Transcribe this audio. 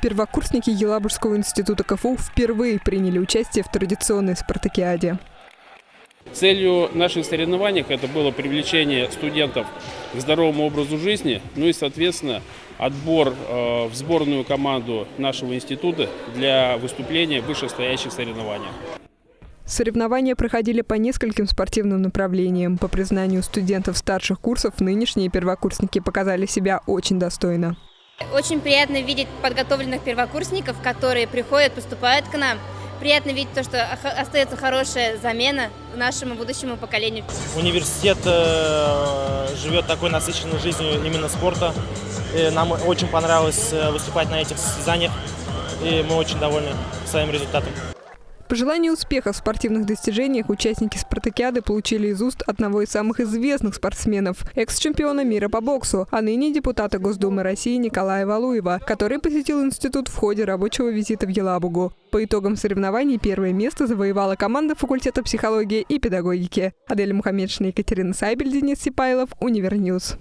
Первокурсники Елабужского института КФУ впервые приняли участие в традиционной спартакиаде. Целью наших соревнований это было привлечение студентов к здоровому образу жизни, ну и, соответственно, отбор э, в сборную команду нашего института для выступления в вышестоящих соревнованиях. Соревнования проходили по нескольким спортивным направлениям. По признанию студентов старших курсов, нынешние первокурсники показали себя очень достойно. Очень приятно видеть подготовленных первокурсников, которые приходят, поступают к нам. Приятно видеть то, что остается хорошая замена нашему будущему поколению. Университет э, живет такой насыщенной жизнью именно спорта. И нам очень понравилось э, выступать на этих состязаниях, и мы очень довольны своим результатом. Пожелания успеха в спортивных достижениях участники спартакиады получили из уст одного из самых известных спортсменов, экс-чемпиона мира по боксу, а ныне депутата Госдумы России Николая Валуева, который посетил институт в ходе рабочего визита в Елабугу. По итогам соревнований первое место завоевала команда факультета психологии и педагогики. Адель Мухаммедшина, Екатерина Сайбель, Денис Сипайлов, Универньюз.